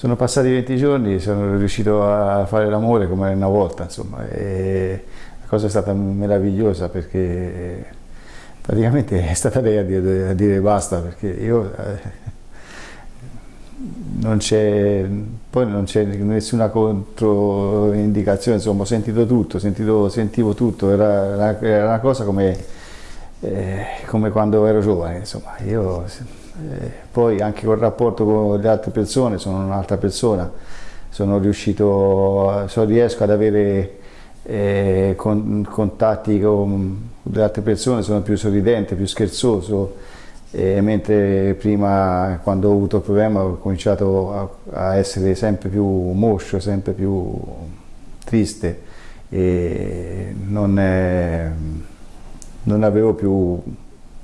sono passati 20 giorni, sono riuscito a fare l'amore come una volta, insomma, e la cosa è stata meravigliosa perché praticamente è stata lei a dire, a dire basta, perché io eh, non c'è, poi non c'è nessuna controindicazione, insomma ho sentito tutto, sentito, sentivo tutto, era era una cosa come, eh, come, quando ero giovane, insomma, io eh, poi anche col rapporto con le altre persone, sono un'altra persona, sono riuscito, so, riesco ad avere eh, con, contatti con le altre persone, sono più sorridente, più scherzoso, mentre prima quando ho avuto il problema ho cominciato a, a essere sempre più moscio, sempre più triste e non, è, non avevo più,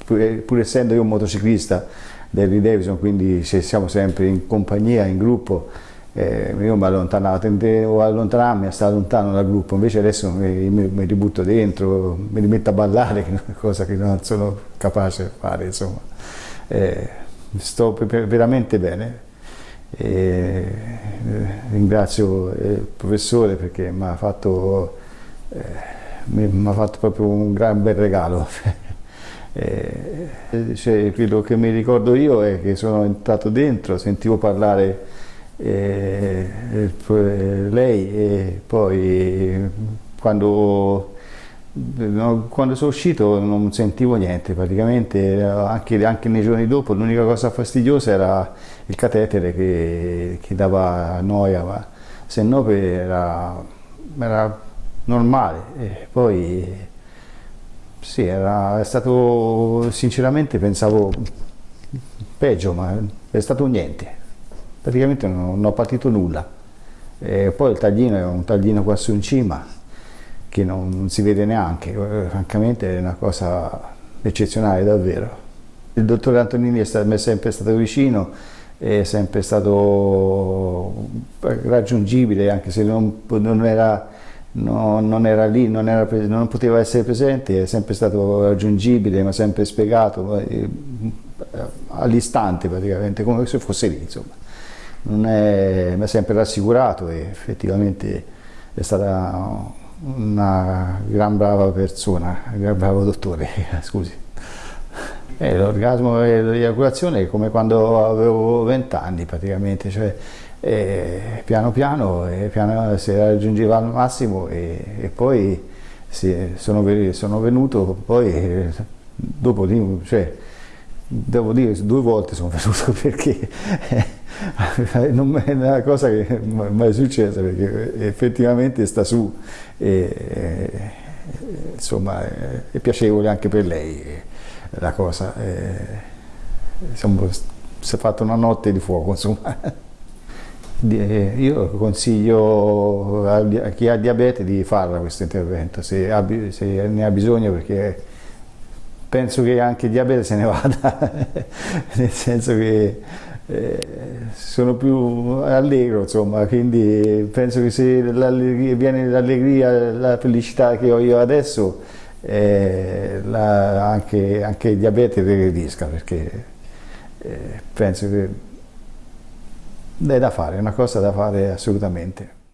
pur, essendo io un motociclista dell'Harley Davidson, quindi se siamo sempre in compagnia, in gruppo, eh, io mi allontanavo, tendevo a allontanarmi, a stare lontano dal gruppo, invece adesso mi, mi, mi ributto dentro, mi rimetto a ballare, cosa che non sono capace di fare, insomma. Eh, sto veramente bene. E ringrazio il professore perché mi ha fatto, eh, fatto, proprio un gran bel regalo. eh, cioè, quello che mi ricordo io è che sono entrato dentro, sentivo parlare eh, lei e poi quando, quando, sono uscito non sentivo niente praticamente anche, anche nei giorni dopo l'unica cosa fastidiosa era il catetere che, che dava noia ma se no era, era normale e poi sì era stato sinceramente pensavo peggio ma è stato niente praticamente non, non ho partito nulla. E poi il taglino è un taglino qua su in cima che non, non si vede neanche, eh, francamente è una cosa eccezionale davvero. Il dottore Antonini è stato, è sempre stato vicino, è sempre stato raggiungibile anche se non, non, era, no, non era, lì, non, era, non, poteva essere presente, è sempre stato raggiungibile, mi ha sempre spiegato eh, all'istante praticamente, come se fosse lì insomma è, mi ha sempre rassicurato e effettivamente è stata una gran brava persona, un gran bravo dottore, scusi. Eh, L'orgasmo e l'eiaculazione è come quando avevo 20 anni praticamente, cioè eh, piano piano, eh, piano si raggiungeva al massimo e, e poi sì, sono, sono, venuto, poi dopo cioè, devo dire due volte sono venuto perché non è una cosa che mai è successa perché effettivamente sta su e, insomma è piacevole anche per lei la cosa insomma, si è fatta una notte di fuoco insomma io consiglio a chi ha diabete di farla questo intervento se ne ha bisogno perché penso che anche il diabete se ne vada. Nel senso che eh, sono più allegro, insomma, quindi penso che se viene l'allegria, la felicità che ho io adesso, eh, la, anche, anche, il diabete regredisca, perché eh, penso che è da fare, è una cosa da fare assolutamente.